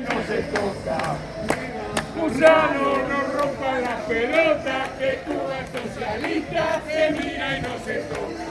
No se toca. Gusano, no rompa la pelota, que Cuba es socialista, se mira y no se toca.